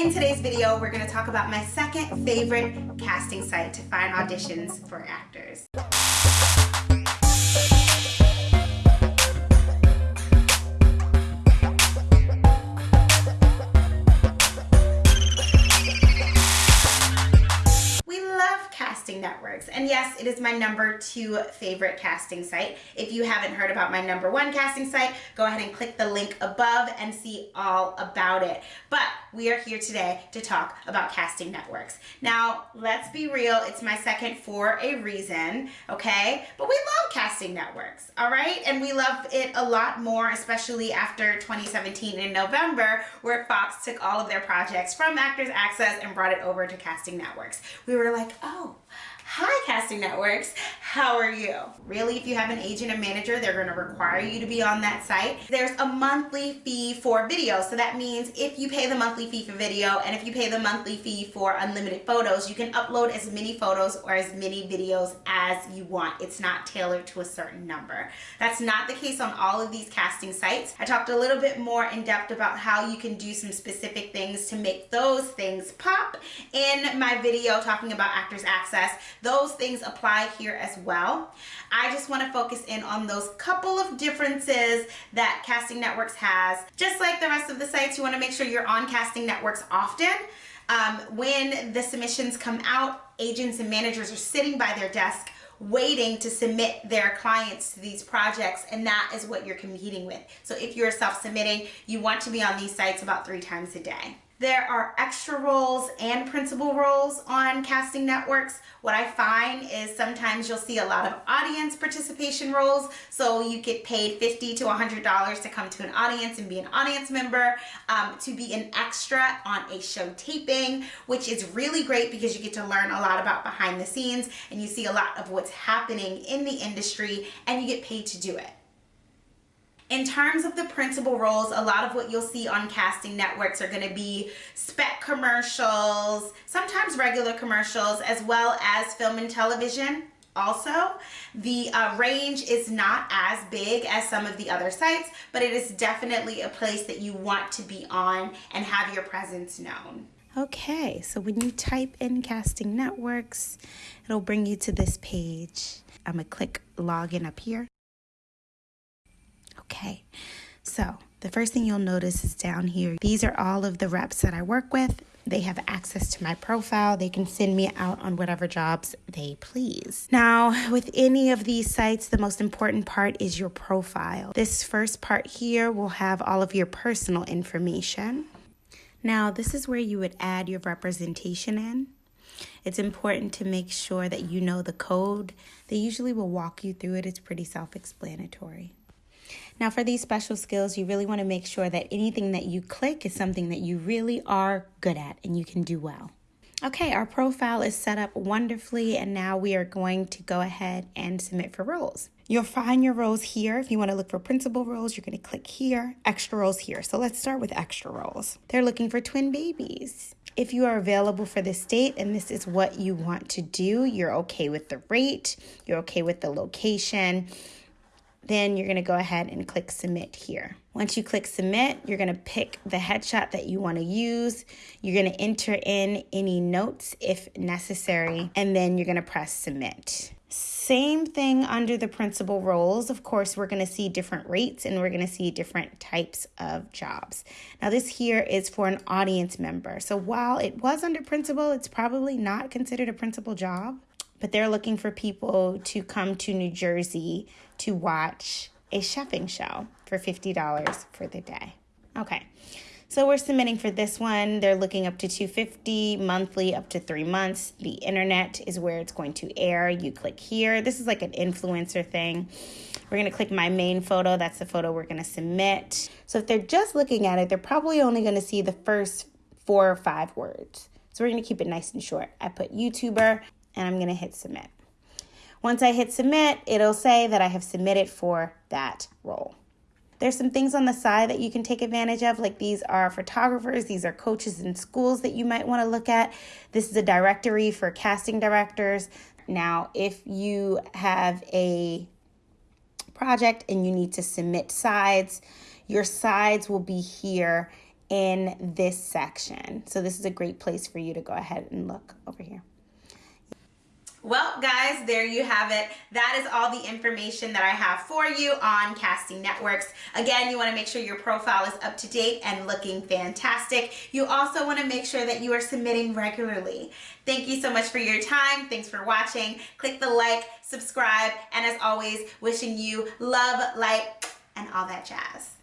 In today's video, we're gonna talk about my second favorite casting site to find auditions for actors. And yes, it is my number two favorite casting site. If you haven't heard about my number one casting site, go ahead and click the link above and see all about it. But we are here today to talk about casting networks. Now, let's be real, it's my second for a reason, okay? But we love casting networks, all right? And we love it a lot more, especially after 2017 in November, where Fox took all of their projects from Actors Access and brought it over to casting networks. We were like, oh, Hi casting networks, how are you? Really, if you have an agent and manager, they're gonna require you to be on that site. There's a monthly fee for video. So that means if you pay the monthly fee for video and if you pay the monthly fee for unlimited photos, you can upload as many photos or as many videos as you want. It's not tailored to a certain number. That's not the case on all of these casting sites. I talked a little bit more in depth about how you can do some specific things to make those things pop in my video talking about Actors Access those things apply here as well. I just want to focus in on those couple of differences that Casting Networks has. Just like the rest of the sites, you want to make sure you're on Casting Networks often. Um, when the submissions come out, agents and managers are sitting by their desk waiting to submit their clients to these projects and that is what you're competing with. So if you're self-submitting, you want to be on these sites about three times a day. There are extra roles and principal roles on casting networks. What I find is sometimes you'll see a lot of audience participation roles. So you get paid 50 to $100 to come to an audience and be an audience member, um, to be an extra on a show taping, which is really great because you get to learn a lot about behind the scenes and you see a lot of what's happening in the industry and you get paid to do it. In terms of the principal roles, a lot of what you'll see on casting networks are going to be spec commercials, sometimes regular commercials, as well as film and television. Also, the uh, range is not as big as some of the other sites, but it is definitely a place that you want to be on and have your presence known. Okay, so when you type in casting networks, it'll bring you to this page. I'm gonna click login up here. Okay, so the first thing you'll notice is down here. These are all of the reps that I work with. They have access to my profile. They can send me out on whatever jobs they please. Now, with any of these sites, the most important part is your profile. This first part here will have all of your personal information. Now, this is where you would add your representation in. It's important to make sure that you know the code. They usually will walk you through it. It's pretty self-explanatory. Now for these special skills, you really want to make sure that anything that you click is something that you really are good at and you can do well. Okay, our profile is set up wonderfully and now we are going to go ahead and submit for roles. You'll find your roles here. If you want to look for principal roles, you're going to click here, extra roles here. So let's start with extra roles. They're looking for twin babies. If you are available for this date and this is what you want to do, you're okay with the rate, you're okay with the location, then you're going to go ahead and click submit here. Once you click submit, you're going to pick the headshot that you want to use. You're going to enter in any notes if necessary, and then you're going to press submit. Same thing under the principal roles. Of course, we're going to see different rates and we're going to see different types of jobs. Now, this here is for an audience member. So while it was under principal, it's probably not considered a principal job but they're looking for people to come to New Jersey to watch a chefing show for $50 for the day. Okay. So we're submitting for this one. They're looking up to 250 monthly up to 3 months. The internet is where it's going to air. You click here. This is like an influencer thing. We're going to click my main photo. That's the photo we're going to submit. So if they're just looking at it, they're probably only going to see the first 4 or 5 words. So we're going to keep it nice and short. I put YouTuber and I'm going to hit submit. Once I hit submit, it'll say that I have submitted for that role. There's some things on the side that you can take advantage of, like these are photographers, these are coaches in schools that you might want to look at. This is a directory for casting directors. Now, if you have a project and you need to submit sides, your sides will be here in this section. So this is a great place for you to go ahead and look over here. Well, guys, there you have it. That is all the information that I have for you on casting networks. Again, you want to make sure your profile is up to date and looking fantastic. You also want to make sure that you are submitting regularly. Thank you so much for your time. Thanks for watching. Click the like, subscribe, and as always, wishing you love, light, and all that jazz.